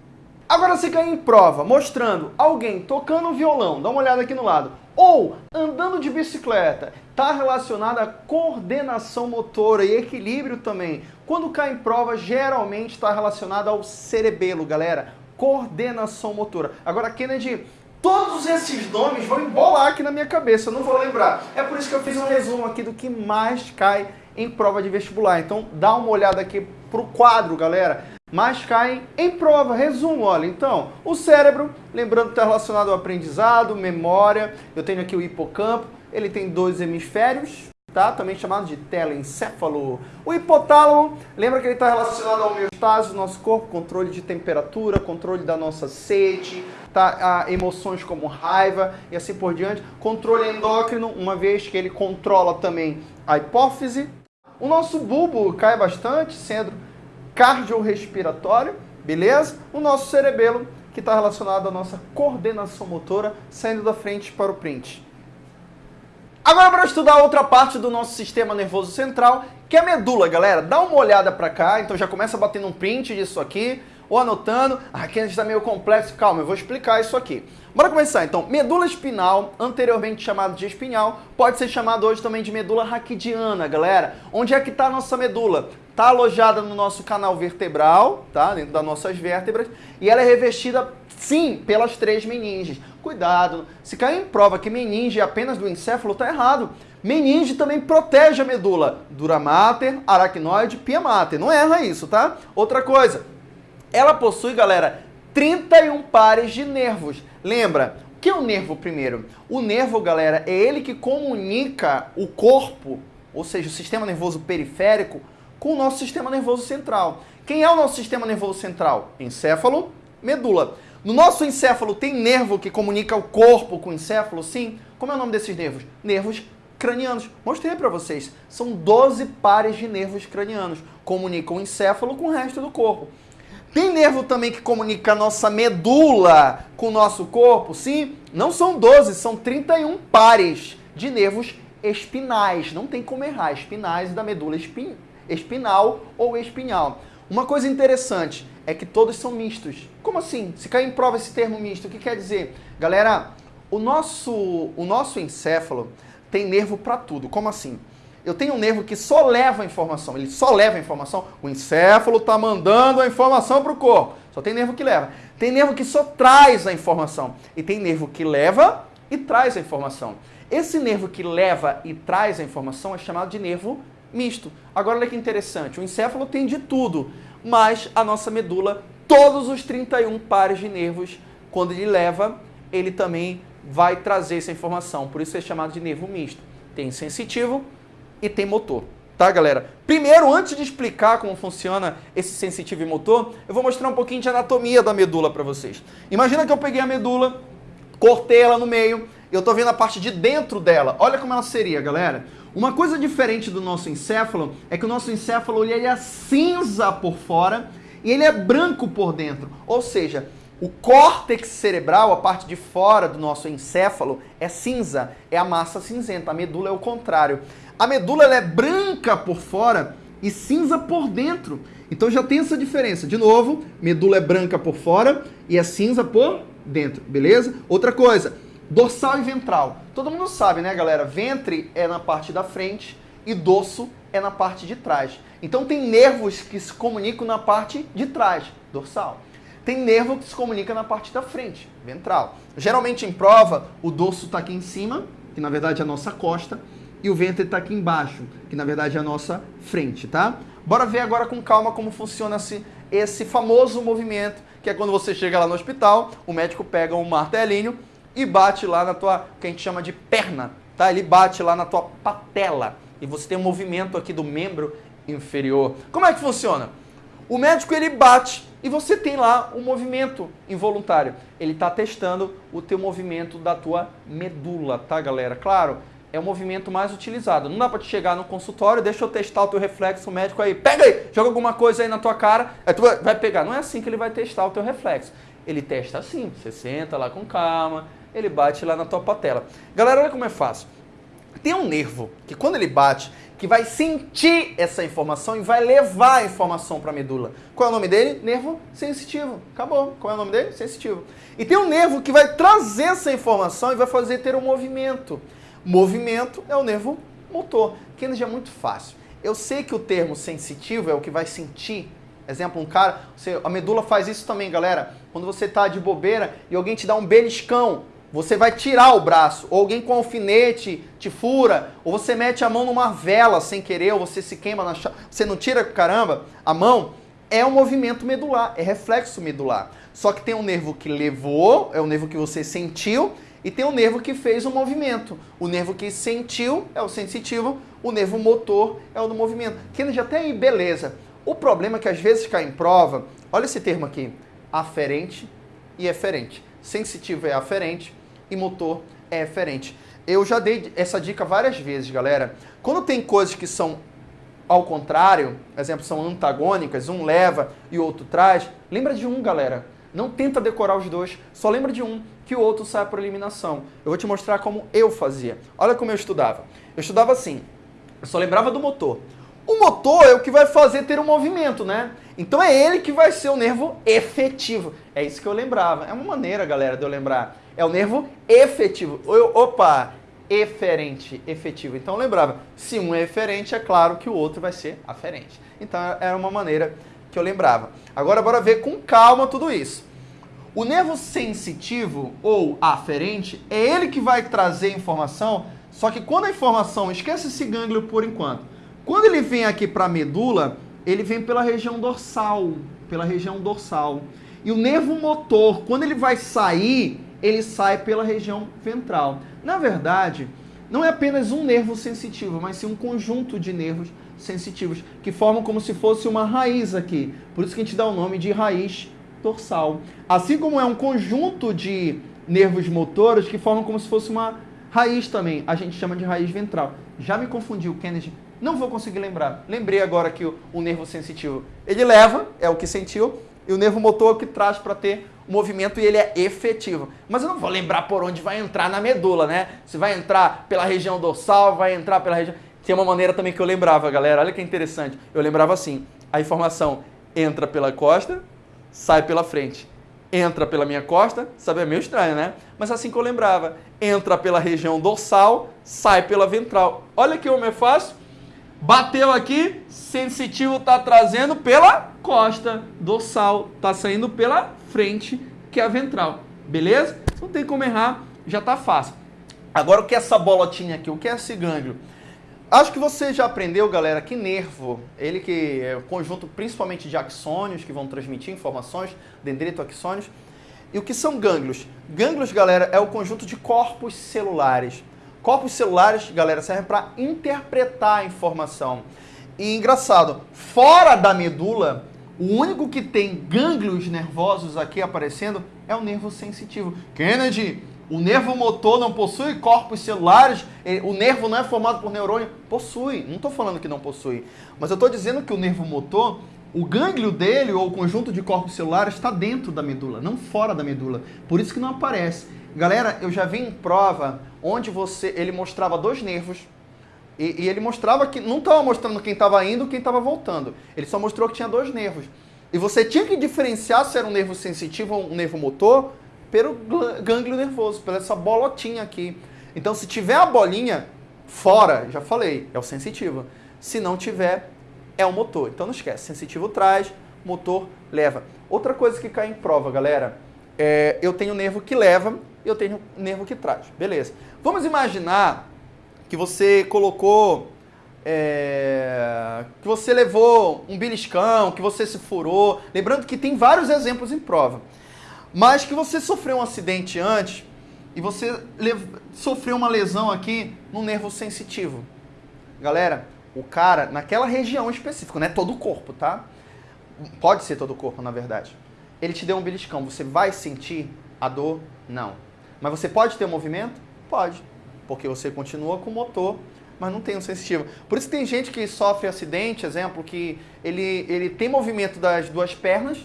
Agora você cai em prova mostrando alguém tocando violão, dá uma olhada aqui no lado, ou andando de bicicleta, está relacionado à coordenação motora e equilíbrio também. Quando cai em prova, geralmente está relacionado ao cerebelo, galera coordenação motora. Agora, Kennedy, todos esses nomes vão embolar aqui na minha cabeça, eu não vou lembrar. É por isso que eu fiz um resumo aqui do que mais cai em prova de vestibular. Então, dá uma olhada aqui pro quadro, galera. Mais caem em prova. Resumo, olha. Então, o cérebro, lembrando que está relacionado ao aprendizado, memória. Eu tenho aqui o hipocampo. Ele tem dois hemisférios, tá? também chamado de telencéfalo. O hipotálamo, lembra que ele está relacionado ao homeostase do nosso corpo, controle de temperatura, controle da nossa sede, tá? A emoções como raiva e assim por diante. Controle endócrino, uma vez que ele controla também a hipófise. O nosso bulbo cai bastante, sendo cardiorrespiratório, beleza? O nosso cerebelo, que está relacionado à nossa coordenação motora, saindo da frente para o print. Agora para estudar outra parte do nosso sistema nervoso central, que é a medula, galera. Dá uma olhada para cá, então já começa batendo um print disso aqui, ou anotando. Ah, aqui está meio complexo, calma, eu vou explicar isso aqui. Bora começar então. Medula espinal, anteriormente chamado de espinhal, pode ser chamado hoje também de medula raquidiana, galera. Onde é que está a nossa medula? está alojada no nosso canal vertebral, tá? Dentro das nossas vértebras, e ela é revestida, sim, pelas três meninges. Cuidado, se cair em prova que meninge é apenas do encéfalo, tá errado. Meninge também protege a medula. Dura mater, aracnoide, pia mater. Não erra isso, tá? Outra coisa, ela possui, galera, 31 pares de nervos. Lembra, o que é o nervo primeiro? O nervo, galera, é ele que comunica o corpo, ou seja, o sistema nervoso periférico, com o nosso sistema nervoso central. Quem é o nosso sistema nervoso central? Encéfalo, medula. No nosso encéfalo tem nervo que comunica o corpo com o encéfalo? Sim. Como é o nome desses nervos? Nervos cranianos. Mostrei para vocês. São 12 pares de nervos cranianos. Comunicam o encéfalo com o resto do corpo. Tem nervo também que comunica a nossa medula com o nosso corpo? Sim. Não são 12, são 31 pares de nervos espinais. Não tem como errar. Espinais da medula espin... espinal ou espinhal. Uma coisa interessante é que todos são mistos. Como assim? Se cair em prova esse termo misto, o que quer dizer? Galera, o nosso, o nosso encéfalo tem nervo para tudo. Como assim? Eu tenho um nervo que só leva a informação, ele só leva a informação. O encéfalo está mandando a informação para o corpo. Só tem nervo que leva. Tem nervo que só traz a informação. E tem nervo que leva e traz a informação. Esse nervo que leva e traz a informação é chamado de nervo misto. Agora olha que interessante, o encéfalo tem de tudo, mas a nossa medula, todos os 31 pares de nervos, quando ele leva, ele também vai trazer essa informação. Por isso é chamado de nervo misto. Tem sensitivo e tem motor. Tá, galera? Primeiro, antes de explicar como funciona esse sensitivo e motor, eu vou mostrar um pouquinho de anatomia da medula para vocês. Imagina que eu peguei a medula, cortei ela no meio, eu estou vendo a parte de dentro dela. Olha como ela seria, galera. Uma coisa diferente do nosso encéfalo é que o nosso encéfalo ele é cinza por fora e ele é branco por dentro. Ou seja, o córtex cerebral, a parte de fora do nosso encéfalo, é cinza, é a massa cinzenta. A medula é o contrário. A medula é branca por fora e cinza por dentro. Então já tem essa diferença. De novo, medula é branca por fora e é cinza por dentro, beleza? Outra coisa, dorsal e ventral. Todo mundo sabe, né, galera? Ventre é na parte da frente e dorso é na parte de trás. Então tem nervos que se comunicam na parte de trás, dorsal tem nervo que se comunica na parte da frente, ventral. Geralmente em prova, o dorso está aqui em cima, que na verdade é a nossa costa, e o ventre está aqui embaixo, que na verdade é a nossa frente, tá? Bora ver agora com calma como funciona esse, esse famoso movimento, que é quando você chega lá no hospital, o médico pega um martelinho e bate lá na tua, que a gente chama de perna, tá? Ele bate lá na tua patela, e você tem um movimento aqui do membro inferior. Como é que funciona? O médico ele bate e você tem lá um movimento involuntário. Ele está testando o teu movimento da tua medula, tá, galera? Claro, é o movimento mais utilizado. Não dá para te chegar no consultório, deixa eu testar o teu reflexo, o médico aí, pega aí, joga alguma coisa aí na tua cara, aí tu vai pegar. Não é assim que ele vai testar o teu reflexo. Ele testa assim, você senta lá com calma, ele bate lá na tua patela. Galera, olha como é fácil. Tem um nervo que quando ele bate, que vai sentir essa informação e vai levar a informação para a medula. Qual é o nome dele? Nervo sensitivo. Acabou. Qual é o nome dele? Sensitivo. E tem um nervo que vai trazer essa informação e vai fazer ter um movimento. Movimento é o nervo motor. Kennedy é muito fácil. Eu sei que o termo sensitivo é o que vai sentir. Exemplo, um cara, você, a medula faz isso também, galera. Quando você está de bobeira e alguém te dá um beliscão, você vai tirar o braço, ou alguém com alfinete te fura, ou você mete a mão numa vela sem querer, ou você se queima na chave, você não tira, caramba, a mão, é um movimento medular, é reflexo medular. Só que tem um nervo que levou, é o nervo que você sentiu, e tem um nervo que fez o movimento. O nervo que sentiu é o sensitivo, o nervo motor é o do movimento. Kennedy, até aí, beleza. O problema é que às vezes cai em prova, olha esse termo aqui, aferente e eferente. Sensitivo é aferente, e motor é eferente. Eu já dei essa dica várias vezes, galera. Quando tem coisas que são ao contrário, exemplo, são antagônicas, um leva e o outro traz, lembra de um, galera. Não tenta decorar os dois, só lembra de um, que o outro sai por eliminação. Eu vou te mostrar como eu fazia. Olha como eu estudava. Eu estudava assim, eu só lembrava do motor. O motor é o que vai fazer ter um movimento, né? Então é ele que vai ser o nervo efetivo. É isso que eu lembrava. É uma maneira, galera, de eu lembrar. É o nervo efetivo. Eu, opa, eferente, efetivo. Então lembrava, se um é eferente, é claro que o outro vai ser aferente. Então era uma maneira que eu lembrava. Agora bora ver com calma tudo isso. O nervo sensitivo ou aferente é ele que vai trazer informação, só que quando a informação, esquece esse gânglio por enquanto. Quando ele vem aqui para a medula, ele vem pela região dorsal, pela região dorsal. E o nervo motor, quando ele vai sair, ele sai pela região ventral. Na verdade, não é apenas um nervo sensitivo, mas sim um conjunto de nervos sensitivos que formam como se fosse uma raiz aqui. Por isso que a gente dá o nome de raiz dorsal. Assim como é um conjunto de nervos motores que formam como se fosse uma raiz também, a gente chama de raiz ventral. Já me confundiu, Kennedy. Não vou conseguir lembrar. Lembrei agora que o, o nervo sensitivo, ele leva, é o que sentiu, e o nervo motor é o que traz para ter o movimento e ele é efetivo. Mas eu não vou lembrar por onde vai entrar na medula, né? Se vai entrar pela região dorsal, vai entrar pela região... Tem uma maneira também que eu lembrava, galera. Olha que interessante. Eu lembrava assim, a informação entra pela costa, sai pela frente. Entra pela minha costa, sabe, é meio estranho, né? Mas assim que eu lembrava. Entra pela região dorsal, sai pela ventral. Olha que homem é fácil. Bateu aqui, sensitivo está trazendo pela costa, dorsal está saindo pela frente, que é a ventral. Beleza? Não tem como errar, já está fácil. Agora o que é essa bolotinha aqui? O que é esse gânglio? Acho que você já aprendeu, galera, que nervo, ele que é o conjunto principalmente de axônios que vão transmitir informações, dendrito axônios. E o que são gânglios? Gânglios, galera, é o conjunto de corpos celulares. Corpos celulares, galera, servem para interpretar a informação. E engraçado, fora da medula, o único que tem gânglios nervosos aqui aparecendo é o nervo sensitivo. Kennedy, o nervo motor não possui corpos celulares? O nervo não é formado por neurônio? Possui. Não estou falando que não possui. Mas eu estou dizendo que o nervo motor, o gânglio dele ou o conjunto de corpos celulares está dentro da medula, não fora da medula. Por isso que não aparece. Galera, eu já vi em prova onde você ele mostrava dois nervos e, e ele mostrava que não estava mostrando quem estava indo e quem estava voltando. Ele só mostrou que tinha dois nervos. E você tinha que diferenciar se era um nervo sensitivo ou um nervo motor pelo gânglio nervoso, pela essa bolotinha aqui. Então, se tiver a bolinha fora, já falei, é o sensitivo. Se não tiver, é o motor. Então não esquece, sensitivo traz, motor leva. Outra coisa que cai em prova, galera, é, eu tenho nervo que leva eu tenho nervo que traz. Beleza. Vamos imaginar que você colocou, é, que você levou um beliscão, que você se furou. Lembrando que tem vários exemplos em prova. Mas que você sofreu um acidente antes e você sofreu uma lesão aqui no nervo sensitivo. Galera, o cara, naquela região específica, não é todo o corpo, tá? Pode ser todo o corpo, na verdade. Ele te deu um beliscão, você vai sentir a dor? Não. Mas você pode ter movimento? Pode porque você continua com o motor, mas não tem um sensitivo. Por isso tem gente que sofre acidente, exemplo, que ele, ele tem movimento das duas pernas,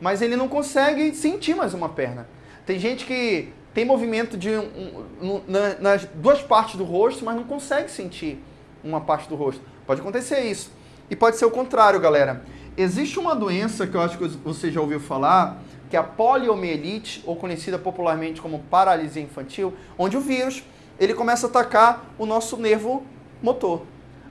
mas ele não consegue sentir mais uma perna. Tem gente que tem movimento de um, um, na, nas duas partes do rosto, mas não consegue sentir uma parte do rosto. Pode acontecer isso. E pode ser o contrário, galera. Existe uma doença que eu acho que você já ouviu falar, que é a poliomielite, ou conhecida popularmente como paralisia infantil, onde o vírus ele começa a atacar o nosso nervo motor.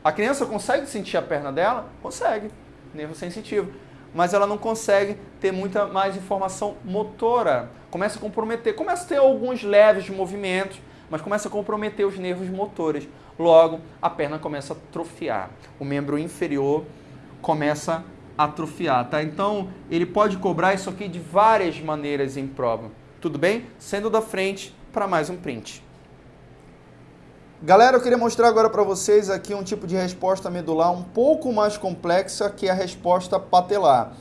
A criança consegue sentir a perna dela? Consegue, nervo sensitivo. Mas ela não consegue ter muita mais informação motora. Começa a comprometer, começa a ter alguns leves movimentos, mas começa a comprometer os nervos motores. Logo, a perna começa a atrofiar. O membro inferior começa a atrofiar, tá? Então, ele pode cobrar isso aqui de várias maneiras em prova. Tudo bem? Sendo da frente para mais um print. Galera, eu queria mostrar agora para vocês aqui um tipo de resposta medular um pouco mais complexa que a resposta patelar.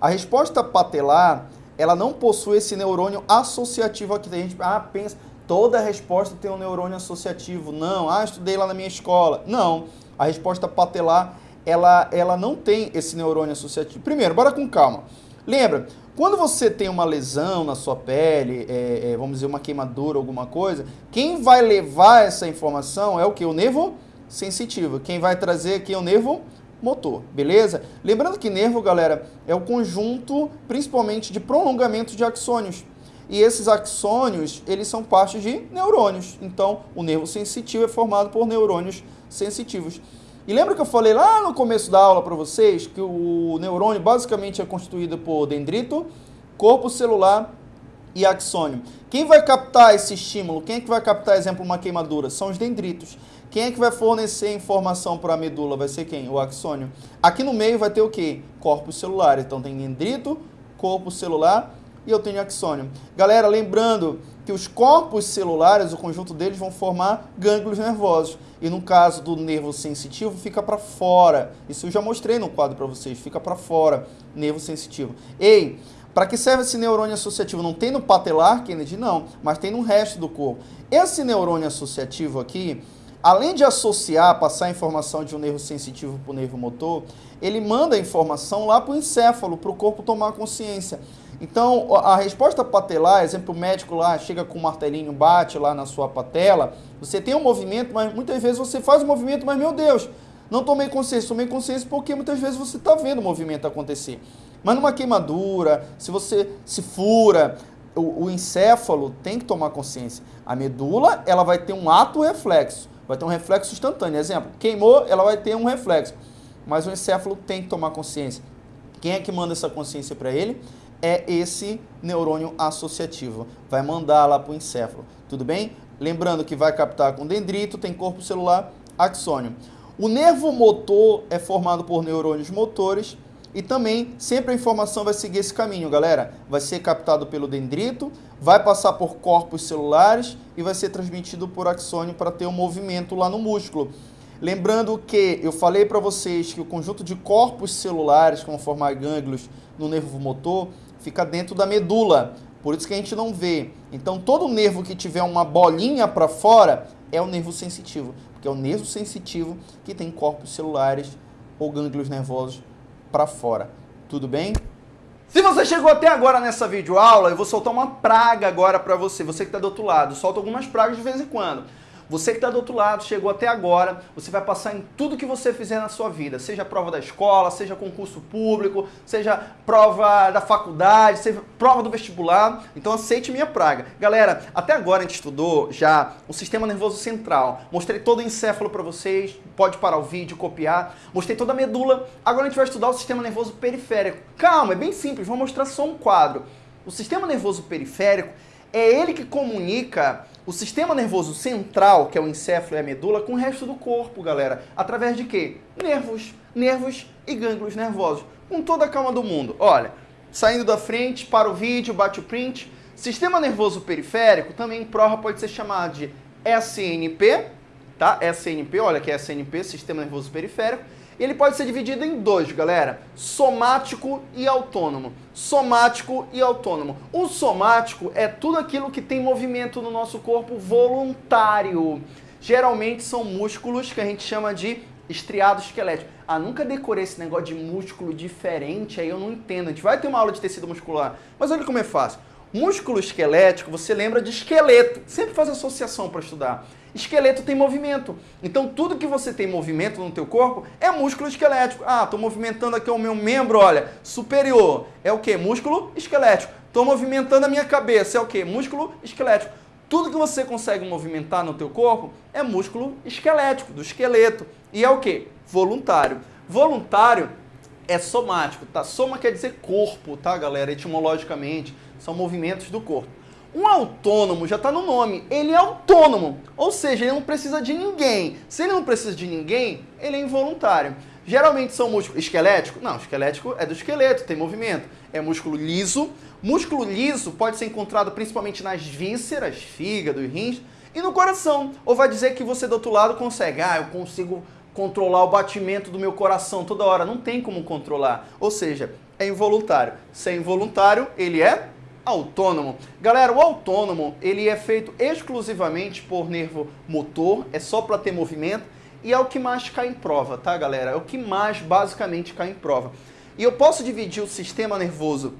A resposta patelar, ela não possui esse neurônio associativo aqui. A gente ah, pensa, toda resposta tem um neurônio associativo. Não, ah, estudei lá na minha escola. Não, a resposta patelar, ela, ela não tem esse neurônio associativo. Primeiro, bora com calma. Lembra, quando você tem uma lesão na sua pele, é, é, vamos dizer uma queimadura, alguma coisa, quem vai levar essa informação é o que? O nervo sensitivo. Quem vai trazer aqui é o nervo motor, beleza? Lembrando que nervo, galera, é o conjunto principalmente de prolongamento de axônios. E esses axônios, eles são partes de neurônios. Então, o nervo sensitivo é formado por neurônios sensitivos. E lembra que eu falei lá no começo da aula para vocês que o neurônio basicamente é constituído por dendrito, corpo celular e axônio. Quem vai captar esse estímulo? Quem é que vai captar, exemplo, uma queimadura? São os dendritos. Quem é que vai fornecer informação para a medula? Vai ser quem? O axônio. Aqui no meio vai ter o quê? Corpos celulares. Então tem dendrito, corpo celular e eu tenho axônio. Galera, lembrando que os corpos celulares, o conjunto deles vão formar gânglios nervosos. E no caso do nervo sensitivo, fica para fora. Isso eu já mostrei no quadro para vocês, fica para fora, nervo sensitivo. Ei, para que serve esse neurônio associativo? Não tem no patelar, Kennedy? Não, mas tem no resto do corpo. Esse neurônio associativo aqui, além de associar, passar a informação de um nervo sensitivo para o nervo motor, ele manda a informação lá para o encéfalo, para o corpo tomar consciência. Então, a resposta patelar, exemplo, o médico lá chega com um martelinho, bate lá na sua patela, você tem um movimento, mas muitas vezes você faz o um movimento, mas meu Deus, não tomei consciência. Tomei consciência porque muitas vezes você está vendo o movimento acontecer. Mas numa queimadura, se você se fura, o, o, encéfalo tem que tomar consciência. A medula, ela vai ter um ato reflexo, vai ter um reflexo instantâneo. Exemplo, queimou, ela vai ter um reflexo. Mas o encéfalo tem que tomar consciência. Quem é que manda essa consciência para ele? É esse neurônio associativo. Vai mandar lá para o encéfalo, tudo bem? Lembrando que vai captar com dendrito, tem corpo celular, axônio. O nervo motor é formado por neurônios motores e também sempre a informação vai seguir esse caminho, galera. Vai ser captado pelo dendrito, vai passar por corpos celulares e vai ser transmitido por axônio para ter um movimento lá no músculo. Lembrando que eu falei para vocês que o conjunto de corpos celulares vão formar gânglios no nervo motor fica dentro da medula. Por isso que a gente não vê. Então, todo nervo que tiver uma bolinha para fora é o nervo sensitivo, porque é o nervo sensitivo que tem corpos celulares ou gânglios nervosos para fora. Tudo bem? Se você chegou até agora nessa videoaula, eu vou soltar uma praga agora para você, você que está do outro lado. Solta algumas pragas de vez em quando. Você que está do outro lado, chegou até agora, você vai passar em tudo que você fizer na sua vida, seja prova da escola, seja concurso público, seja prova da faculdade, seja prova do vestibular. Então aceite minha praga. Galera, até agora a gente estudou já o sistema nervoso central. Mostrei todo o encéfalo para vocês, pode parar o vídeo, copiar. Mostrei toda a medula. Agora a gente vai estudar o sistema nervoso periférico. Calma, é bem simples, vou mostrar só um quadro. O sistema nervoso periférico é ele que comunica o sistema nervoso central, que é o encéfalo e a medula, com o resto do corpo, galera. Através de quê? Nervos, nervos e gânglios nervosos. Com toda a calma do mundo. Olha, saindo da frente, para o vídeo, bate o print. Sistema nervoso periférico, também em prova pode ser chamado de SNP, tá? SNP, olha que é SNP, Sistema Nervoso Periférico ele pode ser dividido em dois, galera. Somático e autônomo. Somático e autônomo. O somático é tudo aquilo que tem movimento no nosso corpo voluntário. Geralmente são músculos que a gente chama de estriado esquelético. Ah, nunca decorei esse negócio de músculo diferente, aí eu não entendo. A gente vai ter uma aula de tecido muscular, mas olha como é fácil. Músculo esquelético, você lembra de esqueleto. Sempre faz associação para estudar. Esqueleto tem movimento. Então tudo que você tem movimento no teu corpo é músculo esquelético. Ah, estou movimentando aqui o meu membro, olha, superior. É o que? Músculo esquelético. Estou movimentando a minha cabeça. É o que? Músculo esquelético. Tudo que você consegue movimentar no teu corpo é músculo esquelético, do esqueleto. E é o que? Voluntário. Voluntário é somático, tá? Soma quer dizer corpo, tá, galera? Etimologicamente, são movimentos do corpo. Um autônomo já está no nome, ele é autônomo, ou seja, ele não precisa de ninguém. Se ele não precisa de ninguém, ele é involuntário. Geralmente são músculos esquelético? Não, esquelético é do esqueleto, tem movimento. É músculo liso. Músculo liso pode ser encontrado principalmente nas vísceras, fígado e rins, e no coração. Ou vai dizer que você do outro lado consegue, ah, eu consigo controlar o batimento do meu coração toda hora. Não tem como controlar. Ou seja, é involuntário. Se é involuntário, ele é autônomo. Galera, o autônomo, ele é feito exclusivamente por nervo motor, é só para ter movimento, e é o que mais cai em prova, tá, galera? É o que mais basicamente cai em prova. E eu posso dividir o sistema nervoso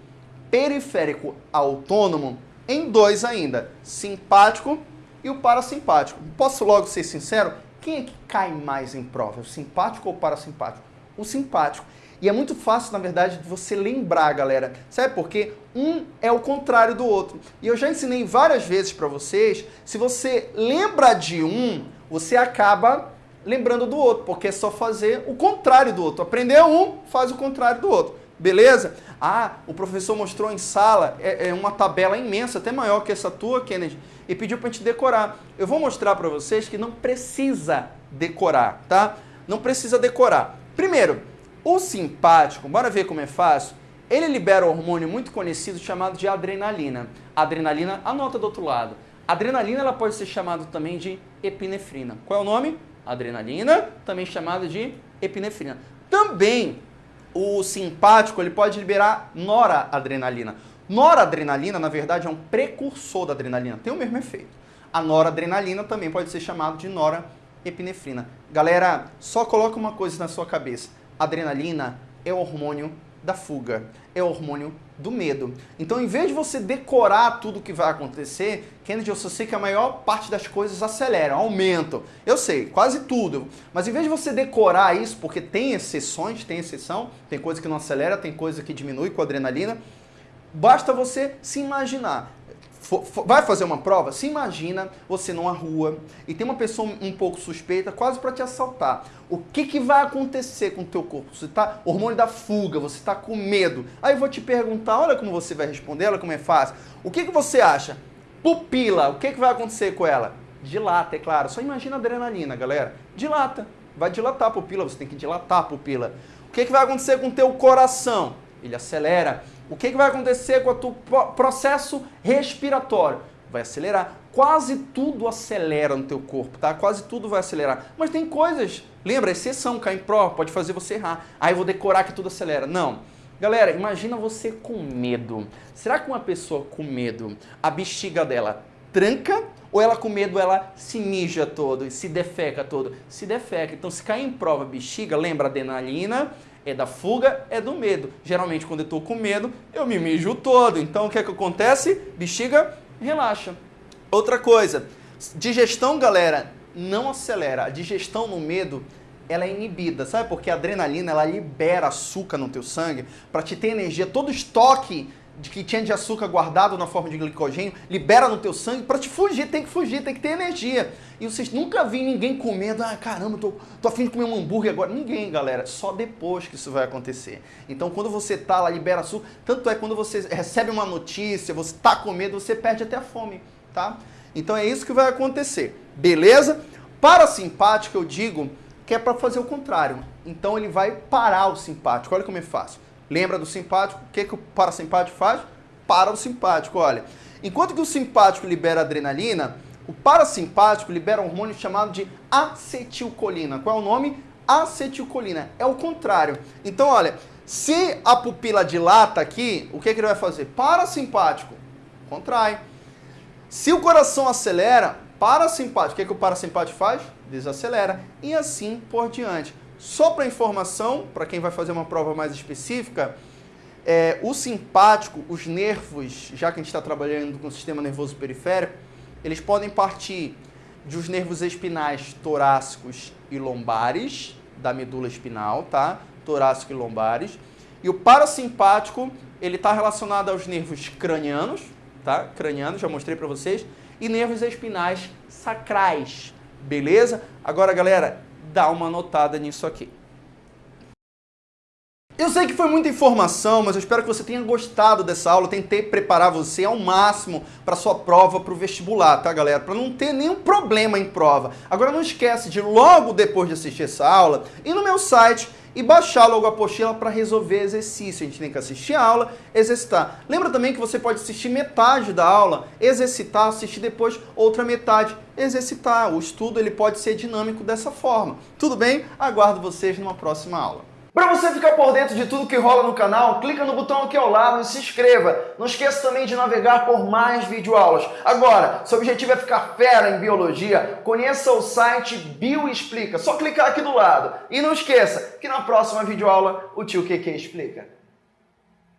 periférico autônomo em dois ainda, simpático e o parasimpático. Posso logo ser sincero? Quem é que cai mais em prova? O simpático ou o parasimpático? O simpático. E é muito fácil, na verdade, de você lembrar, galera. Sabe por quê? Um é o contrário do outro. E eu já ensinei várias vezes para vocês, se você lembra de um, você acaba lembrando do outro, porque é só fazer o contrário do outro. Aprendeu um, faz o contrário do outro. Beleza? Ah, o professor mostrou em sala, é, é uma tabela imensa, até maior que essa tua, Kennedy, e pediu para a gente decorar. Eu vou mostrar para vocês que não precisa decorar, tá? Não precisa decorar. Primeiro, o simpático, bora ver como é fácil. Ele libera um hormônio muito conhecido chamado de adrenalina. Adrenalina, anota do outro lado. Adrenalina ela pode ser chamada também de epinefrina. Qual é o nome? Adrenalina, também chamada de epinefrina. Também o simpático ele pode liberar noradrenalina. Noradrenalina, na verdade, é um precursor da adrenalina, tem o mesmo efeito. A noradrenalina também pode ser chamado de norepinefrina. Galera, só coloca uma coisa na sua cabeça. Adrenalina é o hormônio da fuga, é o hormônio do medo. Então, em vez de você decorar tudo o que vai acontecer, Kennedy, eu só sei que a maior parte das coisas aceleram, aumentam. Eu sei, quase tudo. Mas em vez de você decorar isso, porque tem exceções, tem exceção, tem coisa que não acelera, tem coisa que diminui com adrenalina, basta você se imaginar vai fazer uma prova? Se imagina você numa rua e tem uma pessoa um pouco suspeita quase para te assaltar. O que, que vai acontecer com o teu corpo? Você está hormônio da fuga, você está com medo. Aí eu vou te perguntar, olha como você vai responder, olha como é fácil. O que, que você acha? Pupila, o que, que vai acontecer com ela? Dilata, é claro. Só imagina adrenalina, galera. Dilata. Vai dilatar a pupila, você tem que dilatar a pupila. O que, que vai acontecer com o teu coração? Ele acelera o que, que vai acontecer com o teu processo respiratório? Vai acelerar. Quase tudo acelera no teu corpo, tá? Quase tudo vai acelerar. Mas tem coisas, lembra, exceção, cai em prova, pode fazer você errar. Aí eu vou decorar que tudo acelera. Não. Galera, imagina você com medo. Será que uma pessoa com medo, a bexiga dela tranca ou ela com medo ela se mija todo, se defeca todo? Se defeca. Então se cair em prova bexiga, lembra adrenalina, é da fuga, é do medo. Geralmente, quando eu estou com medo, eu me mijo todo. Então, o que é que acontece? Bexiga, relaxa. Outra coisa, digestão, galera, não acelera. A digestão no medo, ela é inibida. Sabe porque a adrenalina, ela libera açúcar no teu sangue para te ter energia. Todo estoque de que tinha de açúcar guardado na forma de glicogênio, libera no teu sangue para te fugir, tem que fugir, tem que ter energia. E vocês nunca vi ninguém comendo, ah, caramba, tô, tô afim de comer um hambúrguer agora. Ninguém, galera, só depois que isso vai acontecer. Então, quando você tá lá, libera açúcar, tanto é quando você recebe uma notícia, você tá com medo, você perde até a fome, tá? Então é isso que vai acontecer, beleza? Parasimpático, eu digo que é para fazer o contrário. Então ele vai parar o simpático. Olha como é fácil. Lembra do simpático? O que, que o parasimpático faz? Para o simpático, olha. Enquanto que o simpático libera adrenalina, o parasimpático libera um hormônio chamado de acetilcolina. Qual é o nome? Acetilcolina. É o contrário. Então, olha, se a pupila dilata aqui, o que, que ele vai fazer? Parasimpático, contrai. Se o coração acelera, parasimpático, o que, que o parasimpático faz? Desacelera. E assim por diante. Só para informação, para quem vai fazer uma prova mais específica, é, o simpático, os nervos, já que a gente está trabalhando com o sistema nervoso periférico, eles podem partir dos nervos espinais torácicos e lombares, da medula espinal, tá? Torácico e lombares. E o parasimpático, ele está relacionado aos nervos cranianos, tá? Cranianos, já mostrei para vocês, e nervos espinais sacrais, beleza? Agora, galera, dá uma notada nisso aqui. Eu sei que foi muita informação, mas eu espero que você tenha gostado dessa aula. Eu tentei preparar você ao máximo para sua prova para o vestibular, tá, galera? Para não ter nenhum problema em prova. Agora não esquece de logo depois de assistir essa aula ir no meu site e baixar logo a apostila para resolver exercício. A gente tem que assistir a aula, exercitar. Lembra também que você pode assistir metade da aula, exercitar, assistir depois outra metade, exercitar. O estudo ele pode ser dinâmico dessa forma. Tudo bem? Aguardo vocês numa próxima aula. Para você ficar por dentro de tudo que rola no canal, clica no botão aqui ao lado e se inscreva. Não esqueça também de navegar por mais videoaulas. Agora, seu objetivo é ficar fera em biologia, conheça o site Bioexplica. Só clicar aqui do lado. E não esqueça que na próxima videoaula o tio QQ explica.